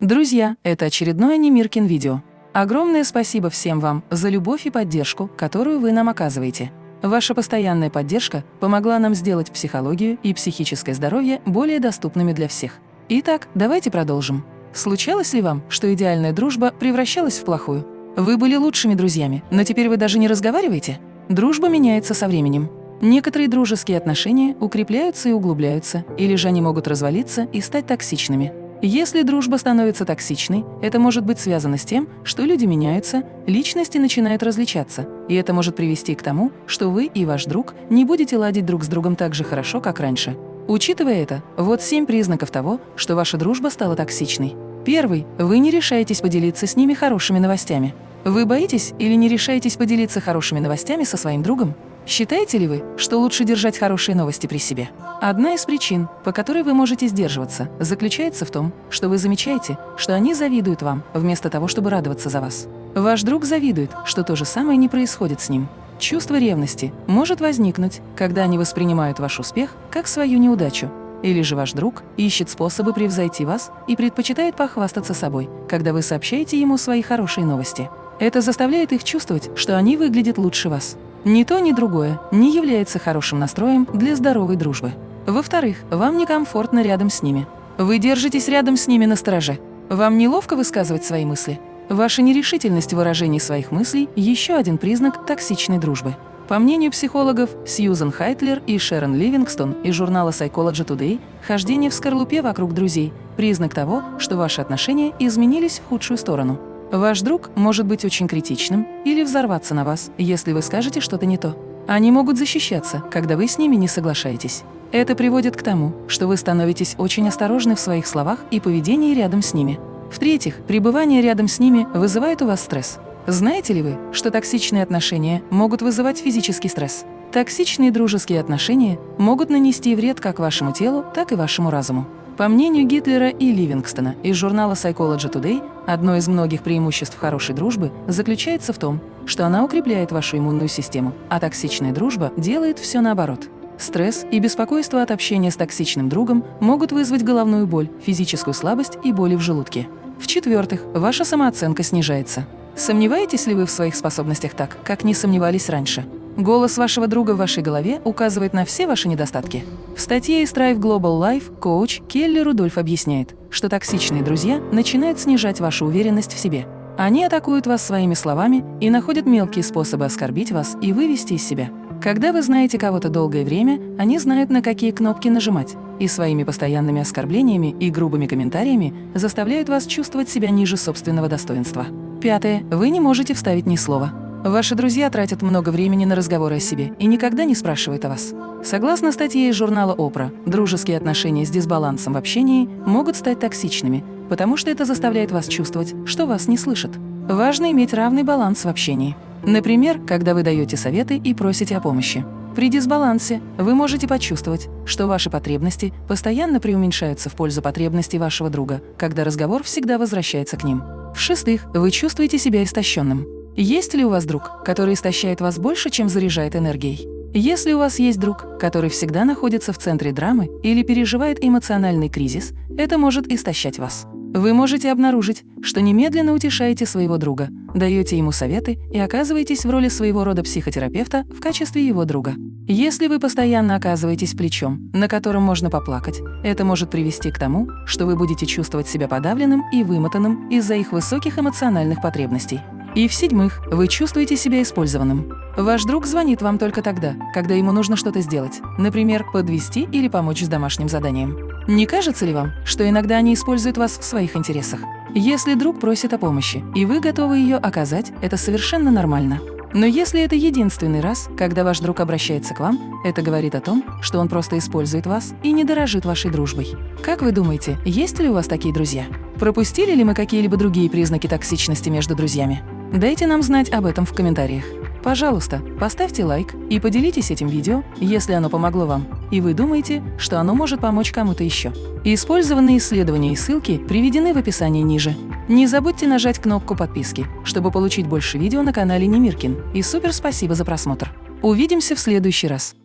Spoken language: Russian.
Друзья, это очередное Немиркин видео. Огромное спасибо всем вам за любовь и поддержку, которую вы нам оказываете. Ваша постоянная поддержка помогла нам сделать психологию и психическое здоровье более доступными для всех. Итак, давайте продолжим. Случалось ли вам, что идеальная дружба превращалась в плохую? Вы были лучшими друзьями, но теперь вы даже не разговариваете? Дружба меняется со временем. Некоторые дружеские отношения укрепляются и углубляются, или же они могут развалиться и стать токсичными. Если дружба становится токсичной, это может быть связано с тем, что люди меняются, личности начинают различаться, и это может привести к тому, что вы и ваш друг не будете ладить друг с другом так же хорошо, как раньше. Учитывая это, вот семь признаков того, что ваша дружба стала токсичной. Первый – вы не решаетесь поделиться с ними хорошими новостями. Вы боитесь или не решаетесь поделиться хорошими новостями со своим другом? Считаете ли вы, что лучше держать хорошие новости при себе? Одна из причин, по которой вы можете сдерживаться, заключается в том, что вы замечаете, что они завидуют вам, вместо того, чтобы радоваться за вас. Ваш друг завидует, что то же самое не происходит с ним. Чувство ревности может возникнуть, когда они воспринимают ваш успех как свою неудачу. Или же ваш друг ищет способы превзойти вас и предпочитает похвастаться собой, когда вы сообщаете ему свои хорошие новости. Это заставляет их чувствовать, что они выглядят лучше вас. Ни то, ни другое не является хорошим настроем для здоровой дружбы. Во-вторых, вам некомфортно рядом с ними. Вы держитесь рядом с ними на стороже. Вам неловко высказывать свои мысли. Ваша нерешительность в выражении своих мыслей – еще один признак токсичной дружбы. По мнению психологов Сьюзен Хайтлер и Шерон Ливингстон из журнала Psychology Today, хождение в скорлупе вокруг друзей – признак того, что ваши отношения изменились в худшую сторону. Ваш друг может быть очень критичным или взорваться на вас, если вы скажете что-то не то. Они могут защищаться, когда вы с ними не соглашаетесь. Это приводит к тому, что вы становитесь очень осторожны в своих словах и поведении рядом с ними. В-третьих, пребывание рядом с ними вызывает у вас стресс. Знаете ли вы, что токсичные отношения могут вызывать физический стресс? Токсичные дружеские отношения могут нанести вред как вашему телу, так и вашему разуму. По мнению Гитлера и Ливингстона из журнала Psychology Today, одно из многих преимуществ хорошей дружбы заключается в том, что она укрепляет вашу иммунную систему, а токсичная дружба делает все наоборот. Стресс и беспокойство от общения с токсичным другом могут вызвать головную боль, физическую слабость и боли в желудке. В-четвертых, ваша самооценка снижается. Сомневаетесь ли вы в своих способностях так, как не сомневались раньше? Голос вашего друга в вашей голове указывает на все ваши недостатки. В статье из Strive Global Life коуч Келли Рудольф объясняет, что токсичные друзья начинают снижать вашу уверенность в себе. Они атакуют вас своими словами и находят мелкие способы оскорбить вас и вывести из себя. Когда вы знаете кого-то долгое время, они знают, на какие кнопки нажимать, и своими постоянными оскорблениями и грубыми комментариями заставляют вас чувствовать себя ниже собственного достоинства. Пятое. Вы не можете вставить ни слова. Ваши друзья тратят много времени на разговоры о себе и никогда не спрашивают о вас. Согласно статье из журнала «Опра», дружеские отношения с дисбалансом в общении могут стать токсичными, потому что это заставляет вас чувствовать, что вас не слышат. Важно иметь равный баланс в общении. Например, когда вы даете советы и просите о помощи. При дисбалансе вы можете почувствовать, что ваши потребности постоянно преуменьшаются в пользу потребностей вашего друга, когда разговор всегда возвращается к ним. В-шестых, вы чувствуете себя истощенным. Есть ли у вас друг, который истощает вас больше, чем заряжает энергией? Если у вас есть друг, который всегда находится в центре драмы или переживает эмоциональный кризис, это может истощать вас. Вы можете обнаружить, что немедленно утешаете своего друга, даете ему советы и оказываетесь в роли своего рода психотерапевта в качестве его друга. Если вы постоянно оказываетесь плечом, на котором можно поплакать, это может привести к тому, что вы будете чувствовать себя подавленным и вымотанным из-за их высоких эмоциональных потребностей. И в-седьмых, вы чувствуете себя использованным. Ваш друг звонит вам только тогда, когда ему нужно что-то сделать, например, подвести или помочь с домашним заданием. Не кажется ли вам, что иногда они используют вас в своих интересах? Если друг просит о помощи, и вы готовы ее оказать, это совершенно нормально. Но если это единственный раз, когда ваш друг обращается к вам, это говорит о том, что он просто использует вас и не дорожит вашей дружбой. Как вы думаете, есть ли у вас такие друзья? Пропустили ли мы какие-либо другие признаки токсичности между друзьями? Дайте нам знать об этом в комментариях. Пожалуйста, поставьте лайк и поделитесь этим видео, если оно помогло вам, и вы думаете, что оно может помочь кому-то еще. Использованные исследования и ссылки приведены в описании ниже. Не забудьте нажать кнопку подписки, чтобы получить больше видео на канале Немиркин. И супер спасибо за просмотр. Увидимся в следующий раз.